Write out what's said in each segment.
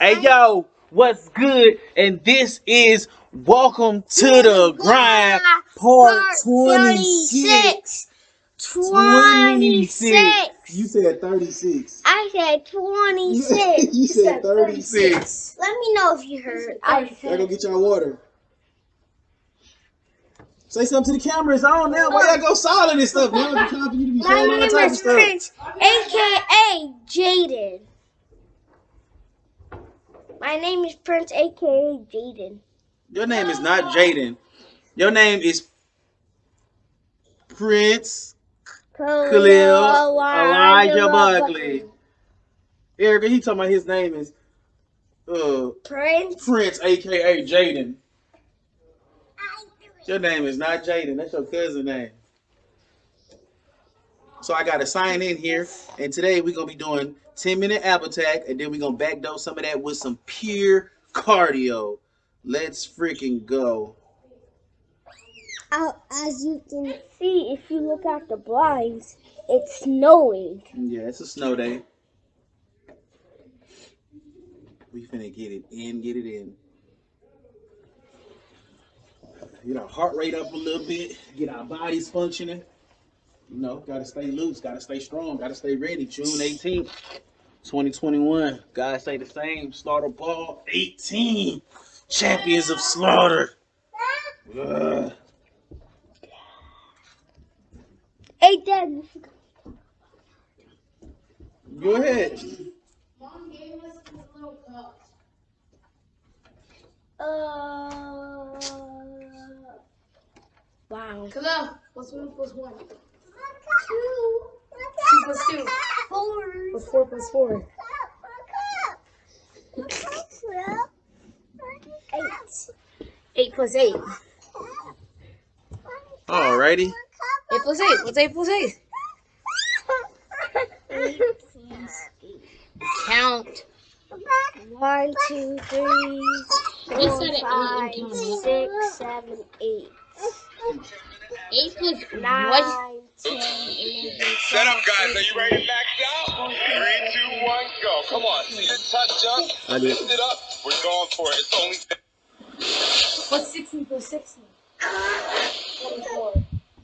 Hey yo, what's good? And this is Welcome to the Grind Part 26. 26. You said 36. I said 26. you said 36. Let me know if you heard. I I go said get y'all water. Say something to the camera. It's on now. Why y'all go silent and stuff? Now it's time for you to be my name is. Prince, aka Jaden. My name is Prince, aka Jaden. Your name is not Jaden. Your name is Prince Khalil Elijah Buckley. Erica. He talking about his name is uh Prince. Prince, aka Jaden. Your name is not Jaden. That's your cousin name. So I got to sign in here, and today we're gonna be doing 10 minute ab attack, and then we're gonna backdose some of that with some pure cardio. Let's freaking go. Uh, as you can see, if you look out the blinds, it's snowing. Yeah, it's a snow day. We finna get it in, get it in. Get our heart rate up a little bit, get our bodies functioning. You know, gotta stay loose, gotta stay strong, gotta stay ready. June 18th, 2021. Gotta stay the same. Slaughter ball 18. Champions of slaughter. Ugh. Hey, Dad. Go ahead. Mom gave us these little cups. Uh. Wow. Khalil, what's one plus one? Two. Two plus two. Four. What's four plus four? Eight. Eight plus eight. Alrighty. Eight plus eight. What's eight plus eight? Eight plus eight. Count. One, two, three, He four, said it eight five, and counted. six, seven, eight, Eight plus nine, what? Ten, eleven, Set up, guys. Are you ready to max out? Three, two, one, go. Come on. See the touch jump. I did. Lift it up. We're going for it. It's only. What's sixteen plus sixteen? Twenty-four.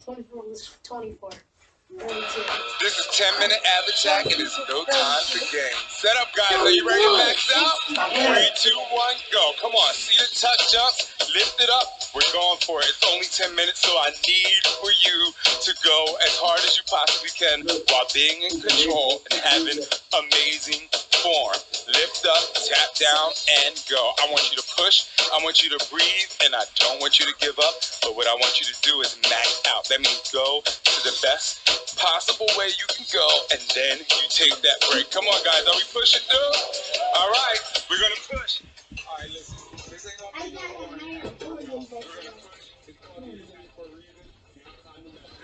Twenty-four was twenty-four. Thirty-two. This is 10 minute ab attack, and it's no time for games. Set up, guys. Are you ready to max out? Three, two, one, go. Come on. See the touch jump. Lift it up. We're going for it. It's only 10 minutes, so I need for you to go as hard as you possibly can while being in control and having amazing form. Lift up, tap down, and go. I want you to push. I want you to breathe, and I don't want you to give up. But what I want you to do is max out. That means go to the best possible way you can go, and then you take that break. Come on, guys. Are we pushing through? All right. We're going to push. All right, listen. This ain't gonna be no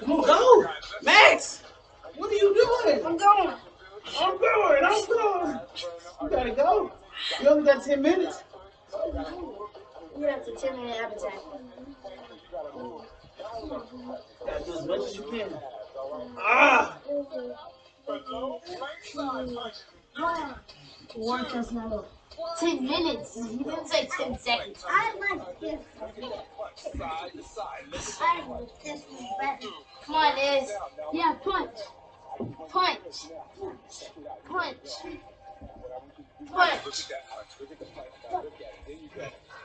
Come on, go. Max, what are you doing? I'm going. I'm going. I'm going. You gotta go. You only got 10 minutes. You have to ten minute ab attack. Gotta do as much as you can. Ah! One plus another. Ten minutes. He didn't say ten seconds. I like this. I like this one better. Come on, Liz. Yeah, punch. Punch. Punch. Punch. Punch.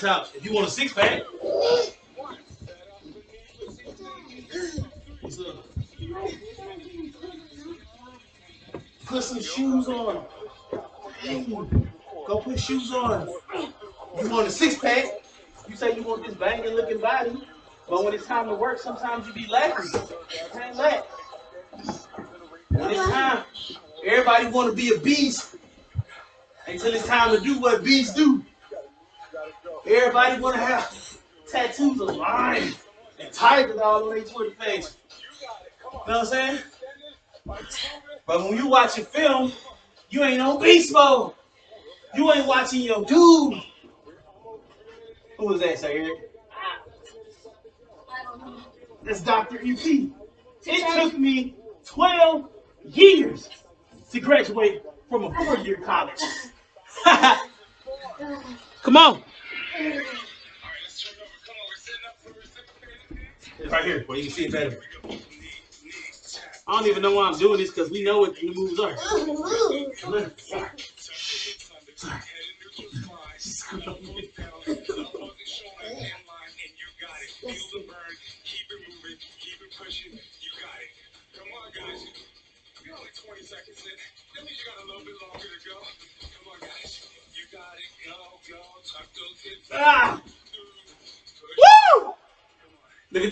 If you want a six pack. Put some shoes on. Go put shoes on. You want a six pack. You say you want this banging looking body. But when it's time to work, sometimes you be lacking. Can't. When it's time, everybody want to be a beast until it's time to do what beasts do. Everybody want to have tattoos of lions and tigers all on their Twitter page. You know what I'm saying? But when you watch a film, you ain't on beast mode. You ain't watching your dude. Who was that, Sir Eric? That's Dr. EP. It took me 12 years to graduate from a four-year college. Come on. Right here, where you can see it better. I don't even know why I'm doing this because we know what the moves are. Sorry. Ah!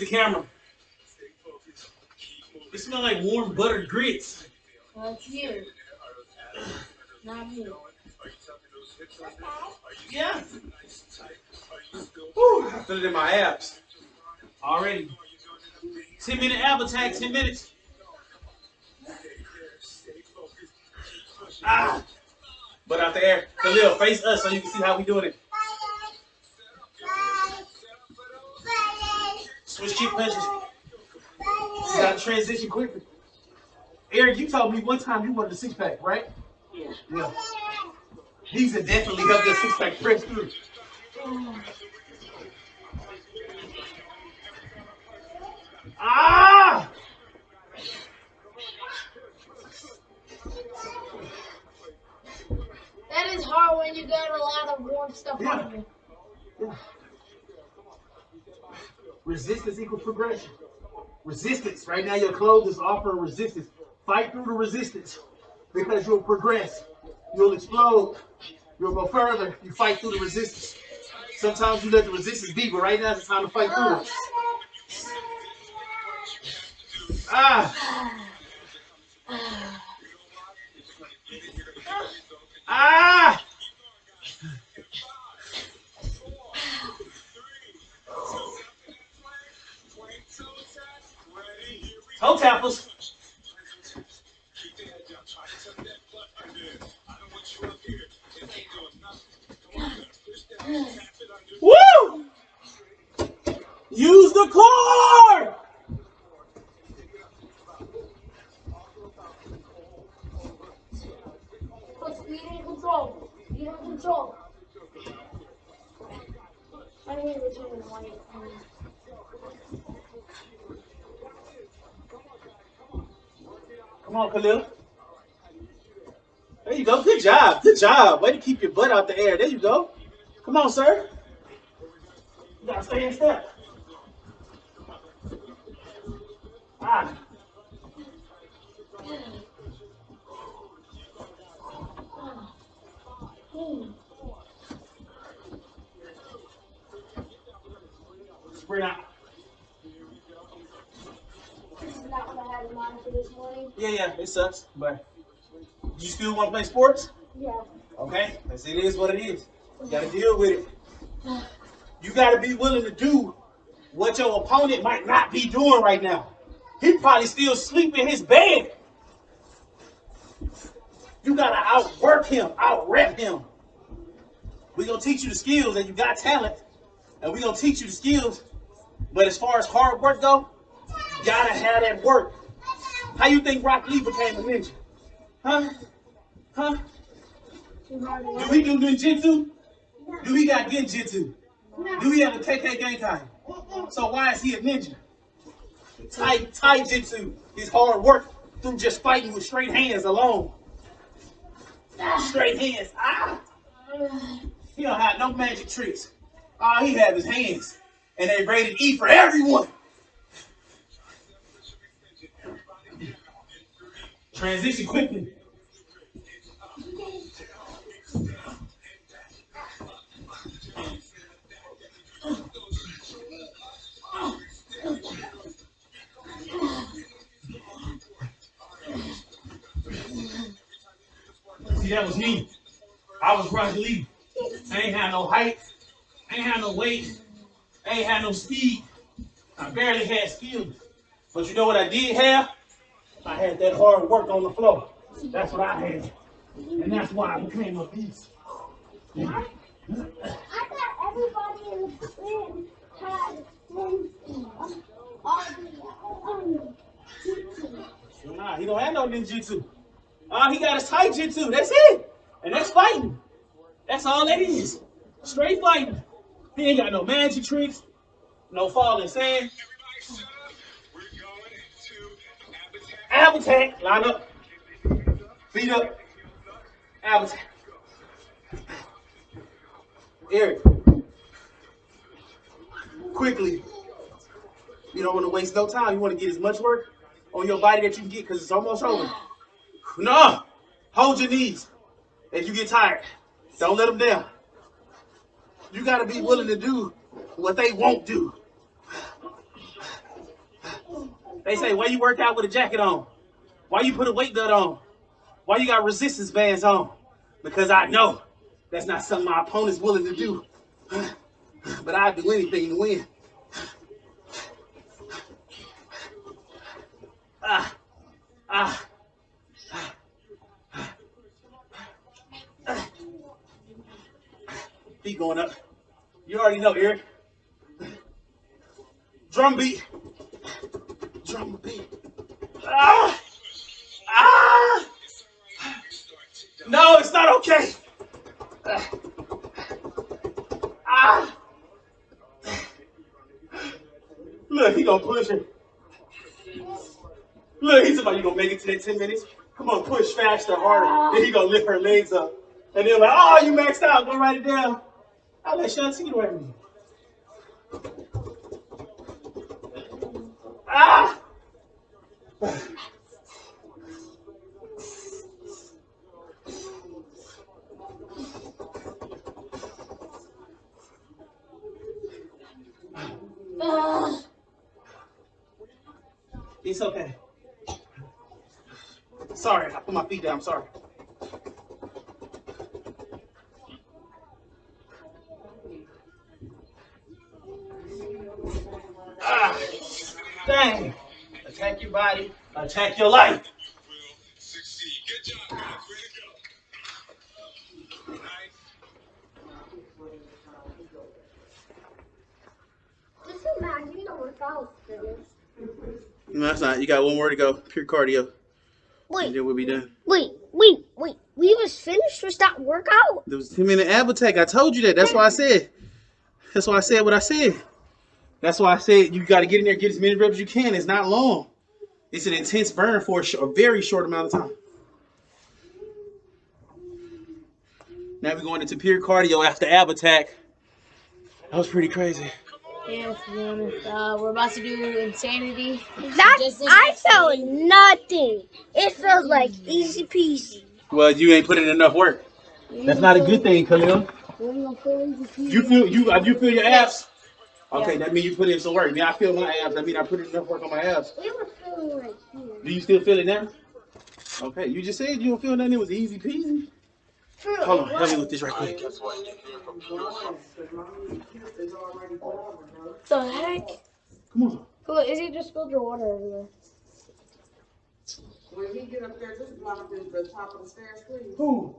The camera. It smells like warm buttered grits. That's you. Not here. Yeah. Woo, I feel it in my abs. Already. 10 minute ab attack, 10 minutes. Ah. But out there, Khalil, face us so you can see how we doing it. Switch cheek. You gotta transition quickly. Eric, you told me one time you wanted a six pack, right? Yeah. Yeah. These have definitely helped your six pack press through. Ah! That is hard when you got a lot of warm stuff Yeah. on you. Resistance equals progression. Resistance. Right now, your clothes is offering resistance. Fight through the resistance because you'll progress. You'll explode. You'll go further. You fight through the resistance. Sometimes you let the resistance be, but right now it's time to fight through it. Ah! Ah! Toe tappers. Woo! Use the core! Put speed in control. Speed in control. I need to turn the light Come on, Khalil. There you go. Good job. Good job. Way to keep your butt out the air. There you go. Come on, sir. You gotta stay in step. Ah. Sprint out. Had in mind this morning. Yeah, yeah, it sucks, but you still want to play sports? Yeah. Okay, that's it is what it is. You gotta deal with it. You gotta be willing to do what your opponent might not be doing right now. He probably still sleep in his bed. You gotta outwork him, outrep him. We're gonna teach you the skills, and you got talent, and we're gonna teach you the skills. But as far as hard work go, you gotta have that work. How you think Rock Lee became a ninja? Huh? Huh? Do he do ninjutsu? Do he got genjutsu? Do he have a Kekkei Genkai? So why is he a ninja? Tai Tai Jitsu is hard work through just fighting with straight hands alone. Straight hands. Ah! He don't have no magic tricks. All he have is hands. And they rated E for everyone. Transition quickly. See, that was me. I was Rock Lee. I ain't had no height. I ain't had no weight. I ain't had no speed. I barely had skills. But you know what I did have? I had that hard work on the floor. That's what I had. And that's why I became a beast. I thought everybody in the band had um, all the um, teaching. Nah, he don't have no ninjutsu. All he got is taijutsu. That's it. And that's fighting. That's all that is. Straight fighting. He ain't got no magic tricks, no falling sand. Avatar. Avatar, line up. Feet up. Avatar. Eric. Quickly. You don't want to waste no time. You want to get as much work on your body that you can get because it's almost over. No. Hold your knees. If you get tired, don't let them down. You got to be willing to do what they won't do. They say, why you work out with a jacket on? Why you put a weight belt on? Why you got resistance bands on? Because I know that's not something my opponent's willing to do. But I'd do anything to win. Ah, ah. Feet going up. You already know, Eric. Drum beat. Drum beat. Ah! Ah! No, it's not okay. Ah! Look, he gonna push it. Look, he's about you gonna make it to that 10 minutes. Come on, push faster, harder. Then he gonna lift her legs up. And then like, oh, you maxed out. Go write it down. I'll let Shanti get away feet down. Sorry. Ah, dang. Attack your body, attack your life. Will succeed. Good job, guys. Way to go. Nice. Just imagine the workout finished. No, that's not. You got one more to go. Pure cardio. And Wait, then we'll be done. wait, wait, wait. We was finished with that workout? There was 10 minute ab attack. I told you that. That's why I said. That's why I said what I said. That's why I said you got to get in there, get as many reps as you can. It's not long. It's an intense burn for a, sh- a very short amount of time. Now we're going into pure cardio after ab attack. That was pretty crazy. Yeah, to be honest, uh, we're about to do insanity. That I yesterday. felt nothing. It felt like easy peasy. Well, you ain't put in enough work. That's not a good thing, Khalil. We're gonna feel easy peasy. You feel you uh, you feel your abs? Okay, Yeah. that means you put in some work. Now I feel my abs. That means I put in enough work on my abs. We were feeling like here. Do you still feel it now? Okay, you just said you don't feel nothing. It was easy peasy. Hold on, help me with this right quick. the heck? Come on. Cool, is it just spilled your water everywhere? When he get up there, just block the, the top of the stairs, please. Who?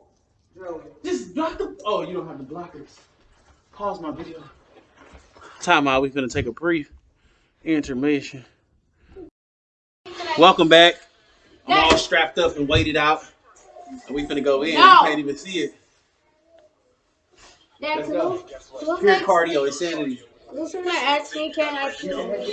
Joey. Just block the. Oh, you don't have the blockers. Pause my video. Time out. We're gonna take a brief intermission. Welcome back. I'm all strapped up and weighted out. And we finna go in. No. You can't even see it. Dad, Let's go. those, can those Pure cardio, insanity. those are my ass me can I feel? Make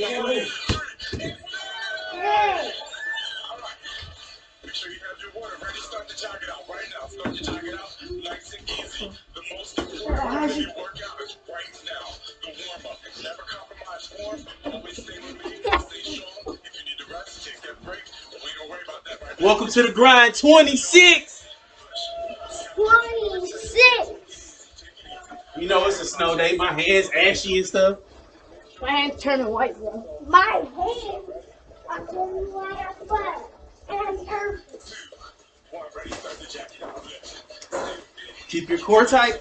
sure you have your water ready. Start to jog it out right now. Start to jog it out nice and easy. The most important part of your workout is right now. The warm up. Never compromise form. Always stay remaining. Stay Welcome to the grind 26. 26. You know it's a snow day. My hands ashy and stuff. My hand's turning white, bro. My hands are turning fire. And her One ready. Start to jack it out. Lift. Keep your core tight.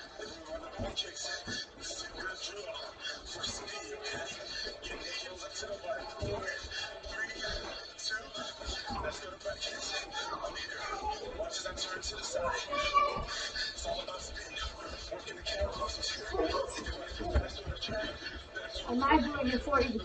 Am I doing it for you?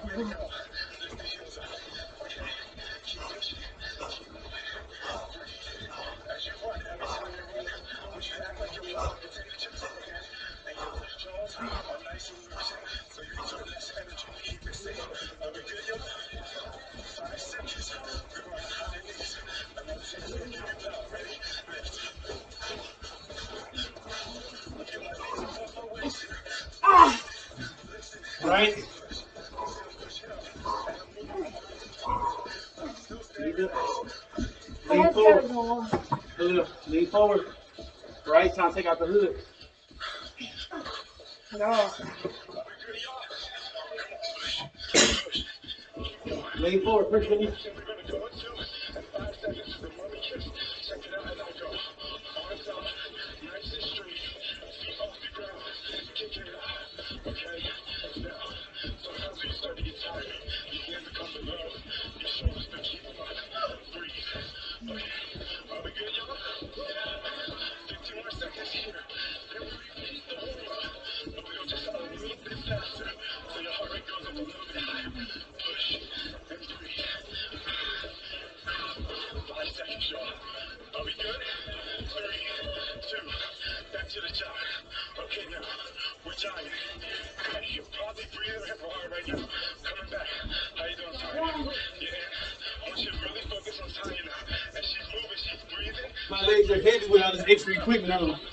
Right? Lean forward. go on. Hood up. Lean forward. Right? Time to take out the hood. No. Lean forward. Push knee. This extra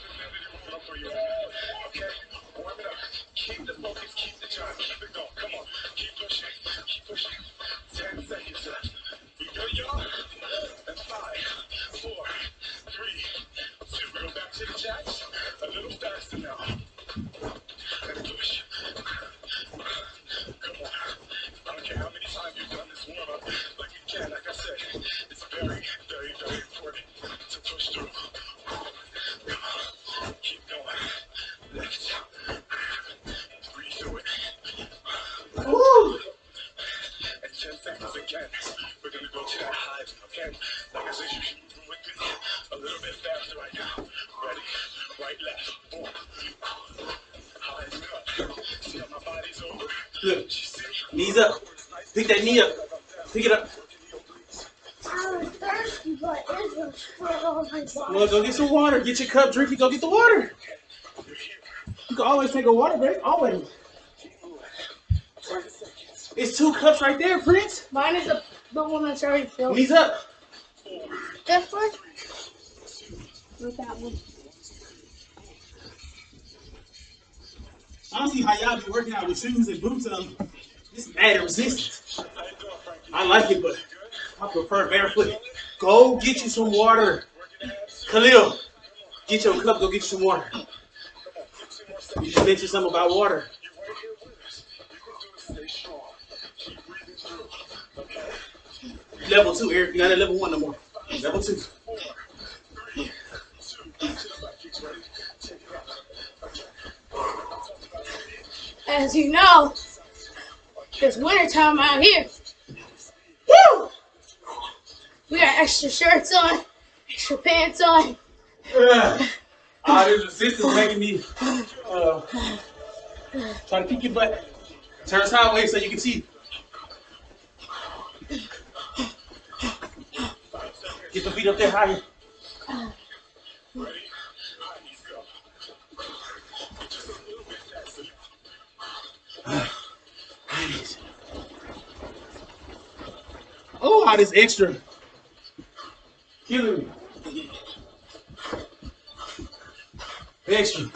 knees up. Pick that knee up. Pick it up. I was thirsty, but it was spread on my body. Well, go get some water. Get your cup, drink it, go get the water. You can always take a water break. Always. It's two cups right there, Prince. Mine is the, the one that's already filled. Knees up. This one? With that one. I don't see how y'all be working out with shoes and boots on. Um, it's mad resistance. I like it, but I prefer barefoot. Go get you some water. Khalil, get your cup, go get you some water. You just mentioned something about water. Level two, Eric. You're not at level one no more. Level two. As you know, it's wintertime out here. Woo! We got extra shirts on, extra pants on. Ugh. All this resistance making me uh, try to keep your butt turn sideways so you can see. Get the feet up there higher. All this extra. Me. Extra.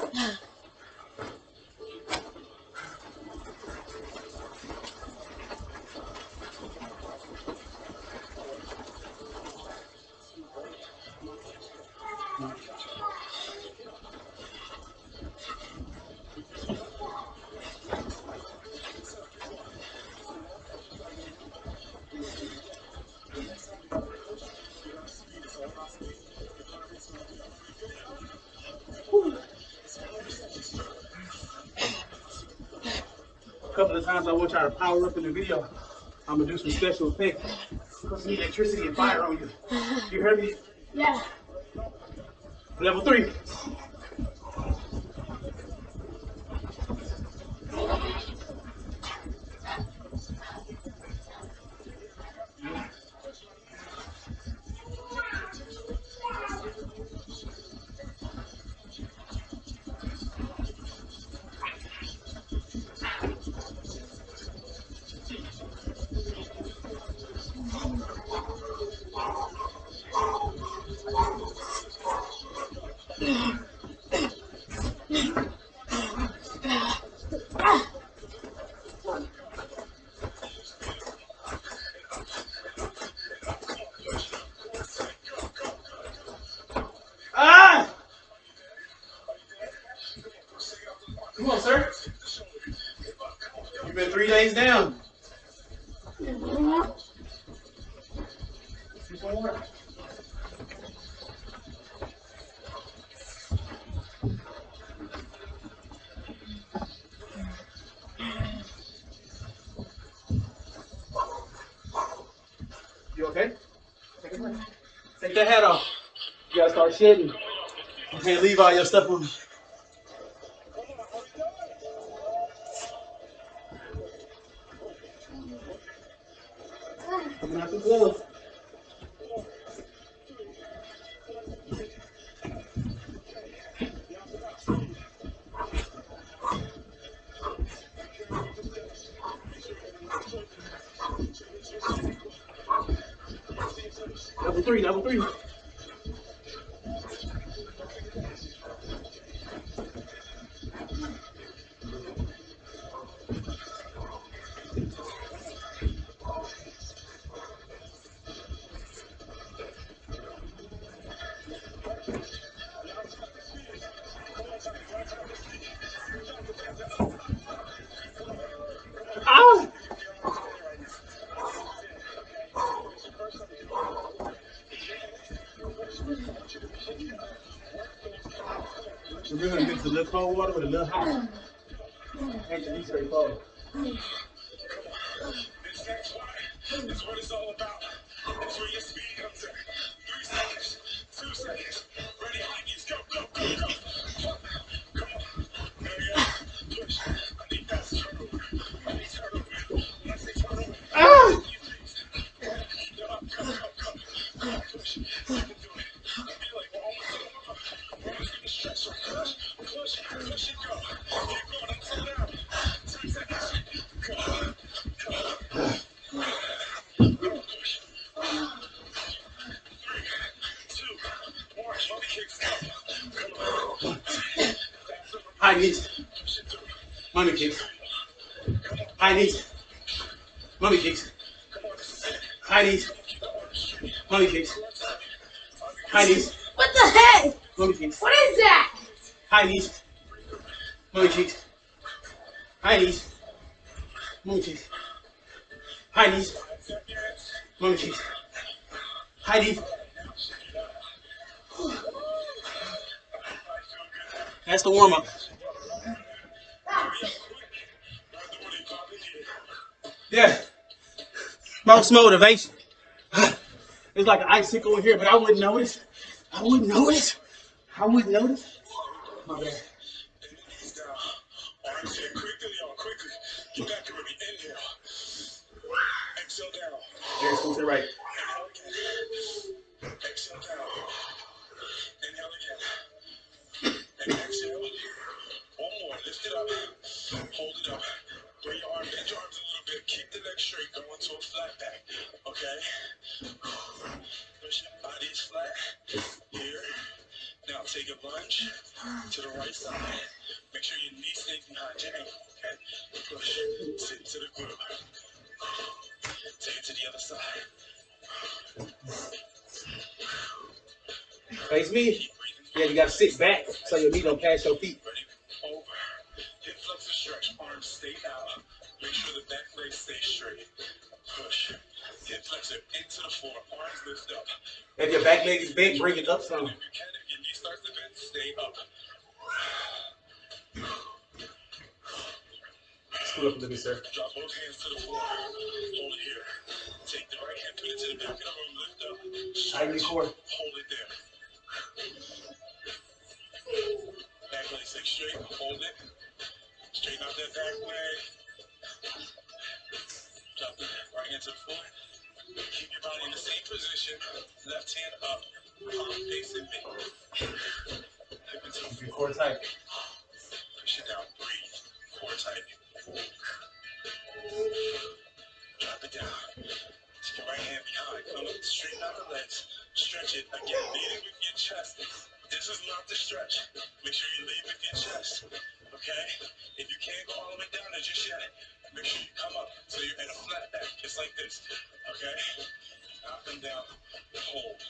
To power up in the video. I'm gonna do some special effects. Put some electricity and fire on you. You heard me? Yeah. Level three. Days down. You okay? Take that hat off. You gotta start shedding. You can't leave all your stuff on. Ow! We're gonna mix a little cold water with a little hot. Actually, straight Yeah. Most motivation. It's like an icicle in here, but I wouldn't notice. I wouldn't notice. I wouldn't notice. My bad. Quickly, y'all, quickly. To. Exhale down. The right. To the right side. Make sure your knee stays behind your ankle. Okay? Push. Sit to the groove. Take it to the other side. Face me. Yeah, you gotta sit back so your knee don't pass your feet. Over. Hip flexor stretch. Arms stay out. Make sure the back leg stays straight. Push. Hip flexor into the floor. Arms lift up. If your back leg is bent, bring it up some. If you can, if your knee starts to bend, stay up. Scoot up a little bit, sir. Drop both hands to the floor. Hold it here. Take the right hand, put it to the back of the room. Lift up. Tighten the Stretch. core. Hold it there. Back leg stay straight. Hold it. Straighten out that back leg. Drop the right hand to the floor. Keep your body in the same position. Left hand up. Palm facing me. Hip into the your floor. core tight. Push it down. Breathe. Core tight. Drop it down. Take your right hand behind. Come up. Straighten out the legs. Stretch it. Again, leading with your chest. This is not the stretch. Make sure you lead with your chest. Okay? If you can't go all the way down there just yet, make sure you come up so you're in a flat back, just like this. Okay? Now come down. Hold.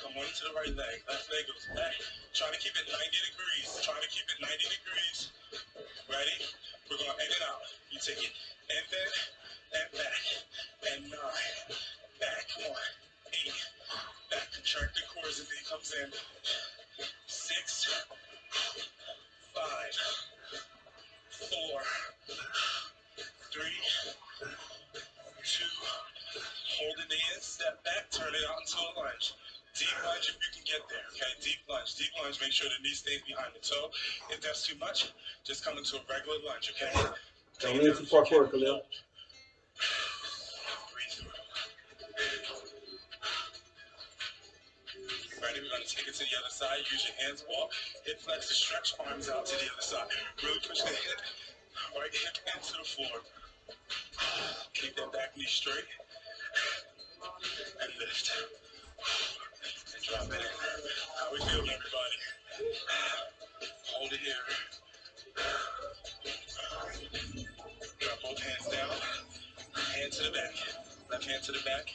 Come on to the right leg. Left leg goes back. Try to keep it 90 degrees. Try to keep it 90 degrees. Ready? We're going to end it out. You take it and then and back. And nine. Back. Come on. Eight. Back. Contract the core as knee comes in. Six. Five. Four. Three. Two. Hold the in. Step back. Turn it out into a lunge. Deep lunge if you can get there. Okay, deep lunge. Deep lunge. Make sure the knee stays behind the toe. If that's too much, just come into a regular lunge. Okay. Don't lean too far forward, Khalil. Breathe through. Ready? We're gonna take it to the other side. Use your hands walk. Hip flex stretch. Arms out to the other side. Really push the hip. Right hip into the floor. Keep that back knee straight. And lift. And drop it in. How we feeling, everybody? Hold it here. Drop both hands down. Hand to the back. Left hand to the back.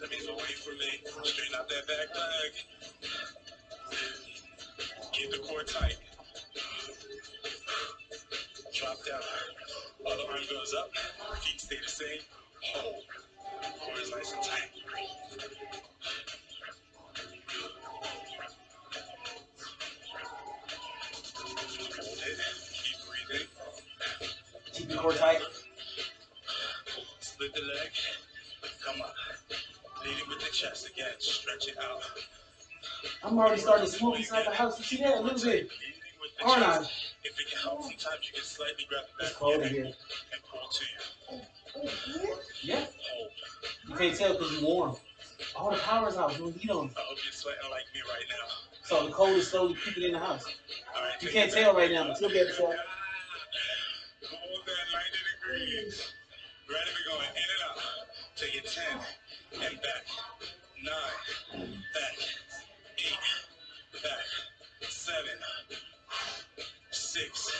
That means away from me. Straighten out that back leg. Keep the core tight. Drop down. Other arm goes up. Feet stay the same. Hold. Core is nice and tight. Core tight. Split the leg. Come up. Lead it with the chest again. Stretch it out. I'm already starting to smoke inside the house. You see that? A little bit. Leading with the Aren't I? If it can help, sometimes you can slightly grab the back of your neck and pull to you. Yeah. You can't tell because you're warm. All the power's out. No heat on. I hope you're sweating like me right now. So the cold is slowly creeping in the house. All right. You can't tell right now, but you'll be able to tell. Hold that 90 degrees. Ready? We're going in and out. Take it 10 and back. 9. Back. 8. Back. 7. 6.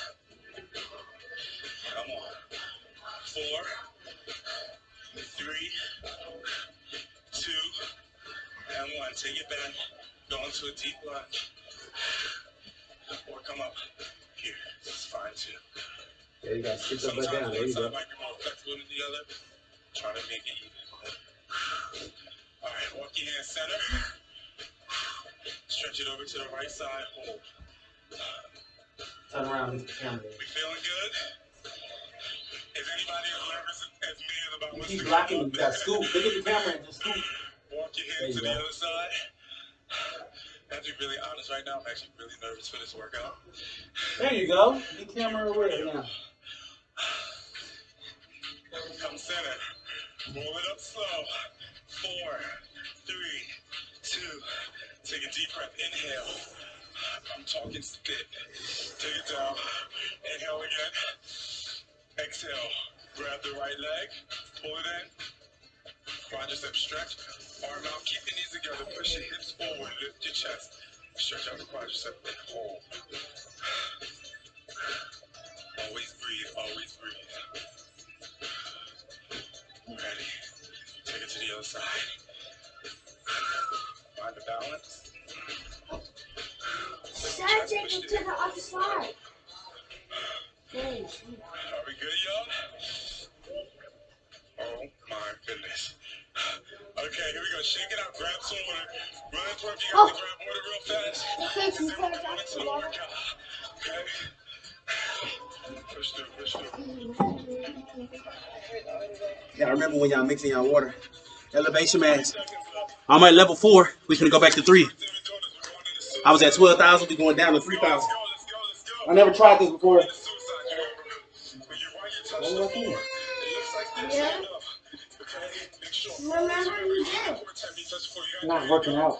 Come on. 4. 3. 2. And 1. Take it back. Go into a deep lunge. Or come up. You sit Sometimes up back down. There you side go. might be more flexible than the other. Try to make it even. All right, walk your hands center. Stretch it over to the right side. Hold. Turn around, look at the camera. We feeling good? Is anybody as nervous as me as about You what's keep blocking, got scoop. Look at the camera and just scoop. Walk your There you to the go. other side. I have to be really honest right now. I'm actually really nervous for this workout. There you go. The camera away now. Roll it up slow. Four, three, two. Take a deep breath. Inhale. I'm talking spit. Take it down. Inhale again. Exhale. Grab the right leg. Pull it in. Quadricep stretch. Arm out. Keep your knees together. Push your hips forward. Lift your chest. Stretch out the quadricep. Hold. Always breathe. Always other side. Find the balance. Dad, take it to the other side. Are we good, y'all? Oh my goodness. Okay, here we go. Shake it out. Grab some water. Run into if you got to grab water real fast. Okay, so you Then we'll gotta grab some water. Okay? Push through, push through. Yeah, I remember when y'all mixing y'all water. Elevation mask. Seconds left. I'm at level four. We finna go back to three. Seven daughters, we're going into suicide. I was at 12,000. We're going down to 3,000. Let's go, let's go, let's go. I never tried this before. Into suicide, you remember? When you run,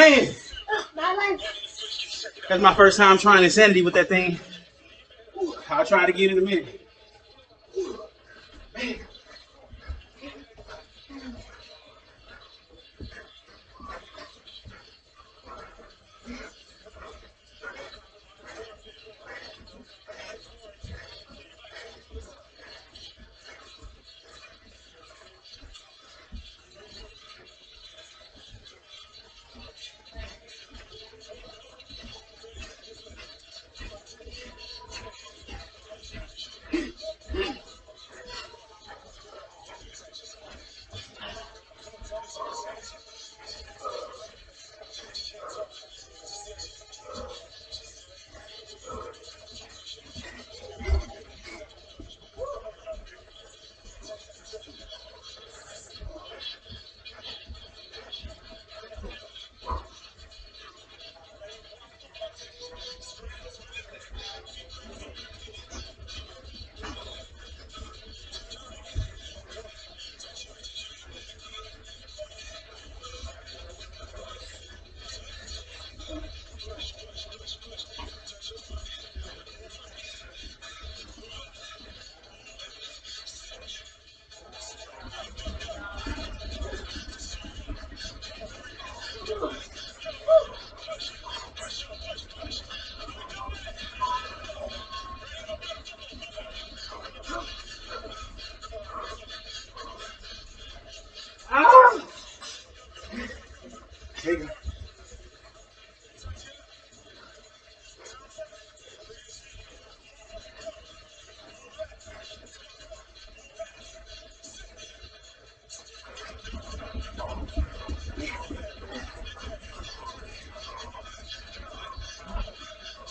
Man, My leg. Switch, keep checking out. that's my first time trying insanity with that thing. I'll try it again in a minute.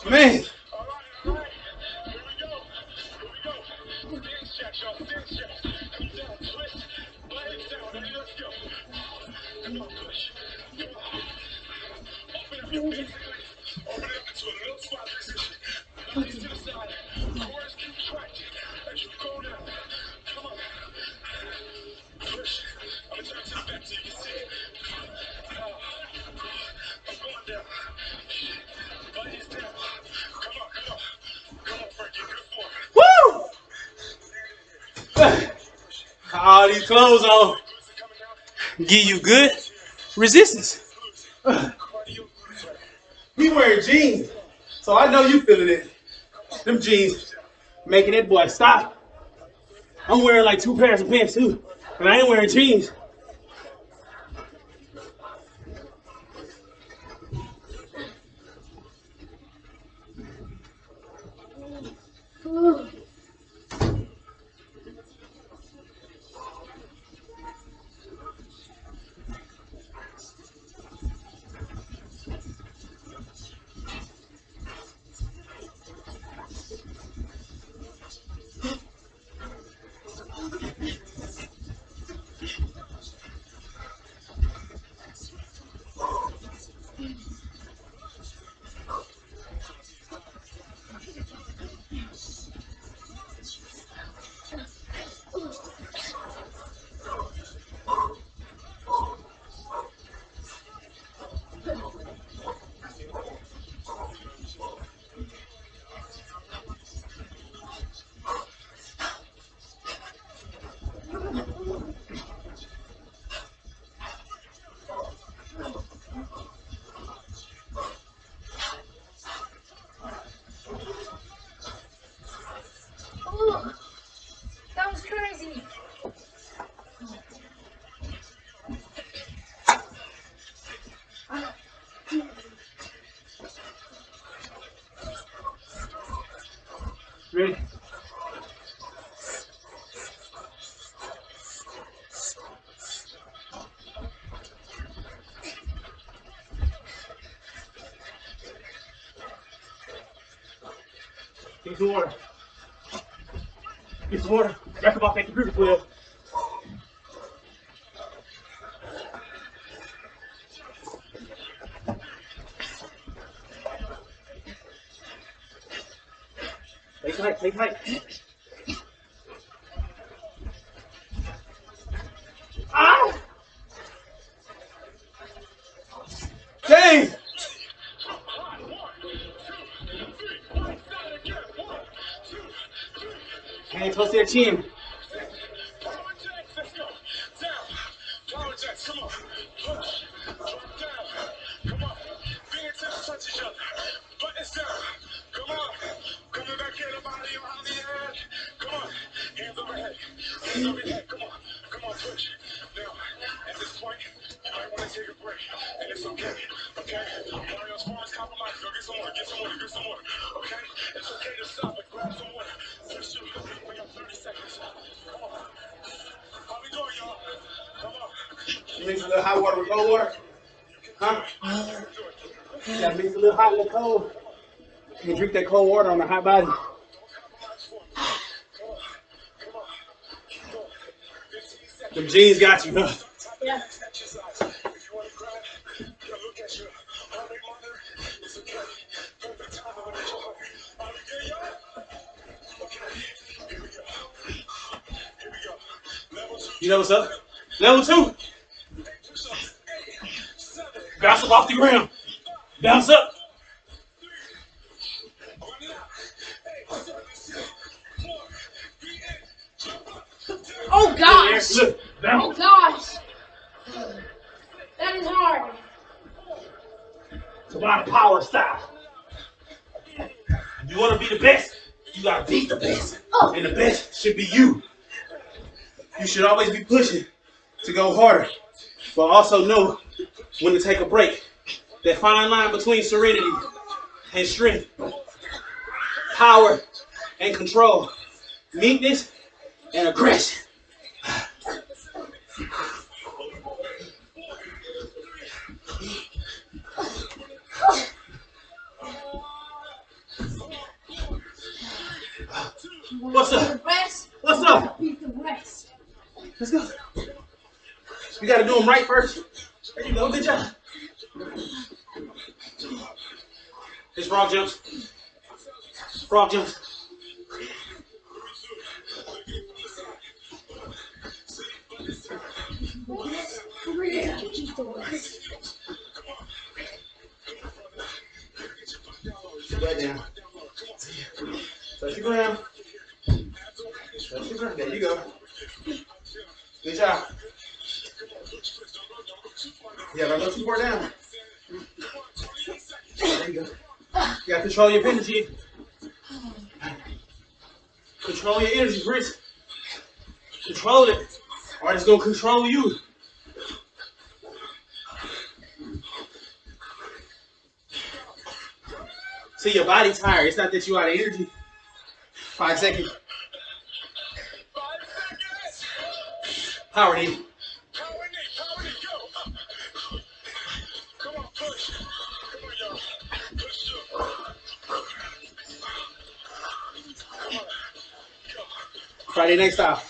Man, clothes on give you good resistance. We wearing jeans, so I know you feeling it. Them jeans making that boy stop. I'm wearing like two pairs of pants too, and I ain't wearing jeans. Oh, Get some water. Up off that computer, Quill. Stay tight, stay tight. Hands mix a little hot water with cold water? Huh? Gotta mix a little hot a little cold. You drink that cold water on the hot body. Them jeans got you, huh? Yeah. You know what's up? Level two. Bounce up off the ground. Bounce up. Oh gosh. Look, Oh gosh. That is hard. It's about power style. You want to be the best, you gotta beat the best. Oh. And the best should be you. You should always be pushing to go harder, but also know when to take a break. That fine line between serenity and strength, power and control, meekness and aggression. What's up? What's up? Beat the rest. Let's go. You gotta do them right first. There you go. Good job. It's frog jumps. Frog jumps. Sit back down. Touch the ground. Touch the ground. There you go. Good job. Yeah, don't go too far down. There you go. You gotta control your energy. Control your energy, Chris. Control it. Or it's gonna control you. See your body tired. It's not that you out of energy. Five seconds. Power knee. Friday night style.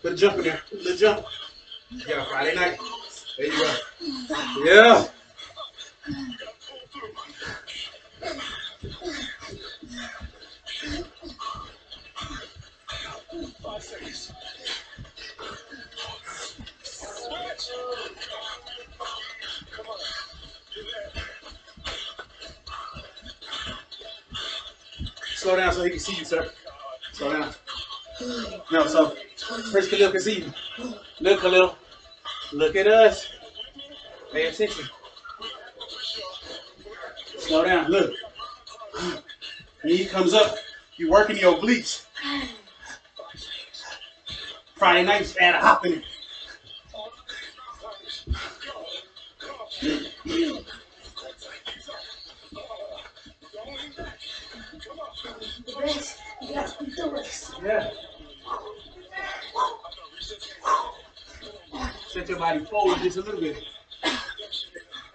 Put a jump in there. Put a jump. Yeah, Friday night. There you go. Yeah. Five seconds. Switch. Come on. Slow down so he can see you, sir. Slow down. No, so first Khalil can see you. Look, Khalil. Look at us. Pay attention. Slow down. Look. Knee comes up. You working your obliques. Friday nights, add a hop. A little bit.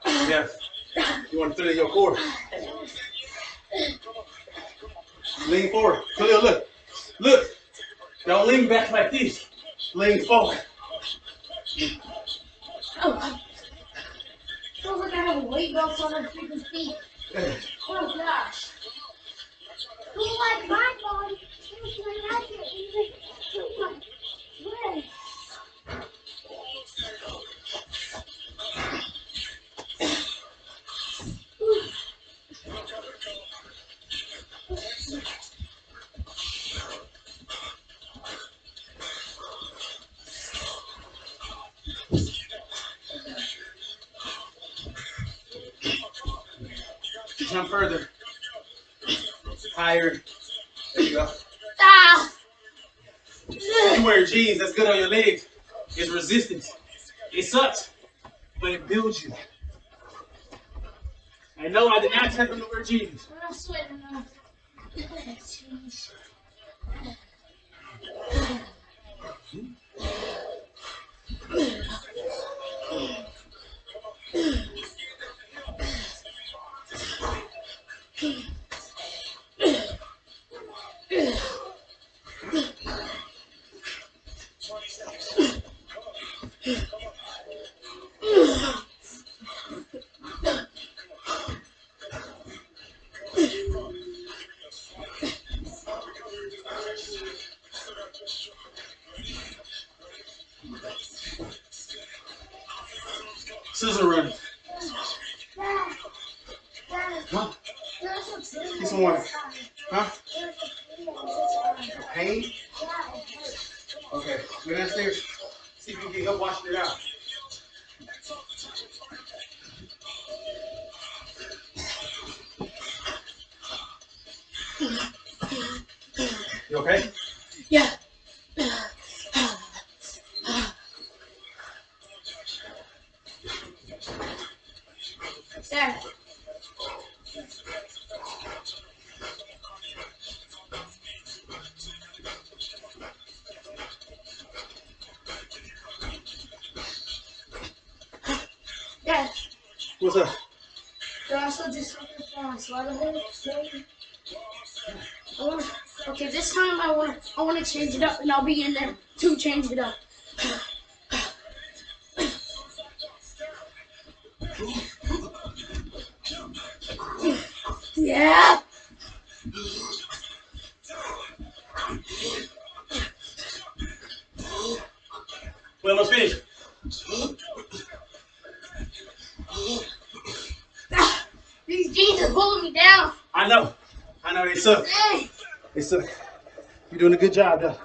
Yeah. You want to feel your core. Lean forward. Khalil, look. Look. Don't lean back like this. Lean forward. Jump further. Higher. There you go. Ah! You wear jeans, that's good on your legs. It's resistance. It sucks, but it builds you. I know I did not tell them to wear jeans. I'm not sweating enough. Jeez. What's up? can I also do something for my. Okay, this time I want. I want to change it up, and I'll be in there to change it up. sir. You're doing a good job though.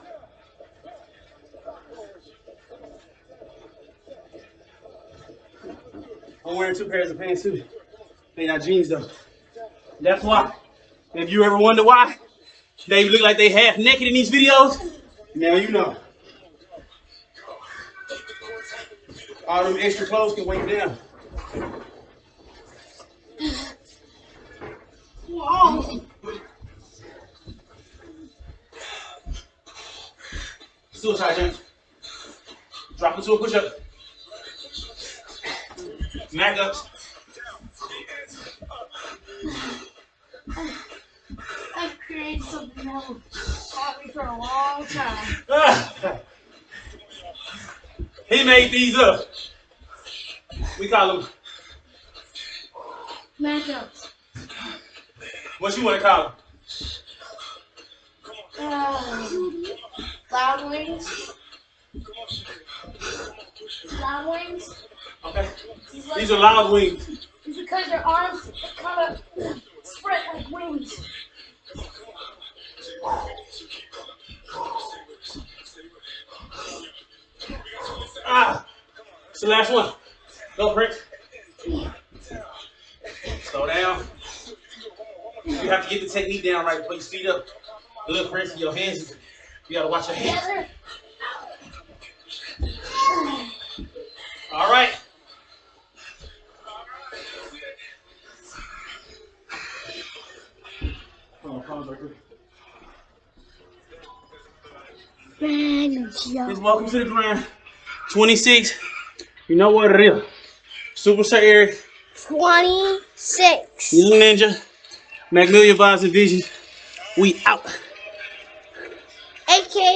I'm wearing two pairs of pants too. They not jeans though. That's why. If you ever wonder why they look like they half naked in these videos, now you know. All them extra clothes can weigh you down. Jump. Drop into a push up. Mac ups. I've created something that will haunt me for a long time. He made these up. We call them, Matchups. what you want to call them? Uh, loud wings. Loud wings. Okay. These like- These are loud wings. It's because their arms kind of spread like wings. Ah. It's the last one. Go, Prince. Slow down. You have to get the technique down right. Put your feet up. Look, Prince, your hands. You gotta watch your hands. All right. Oh, pause right quick. Man, welcome to the grind. 26. You know what it is. Super Sir Eric, 26. Young Ninja, Magnolia Vibes and Vision. We out. AKA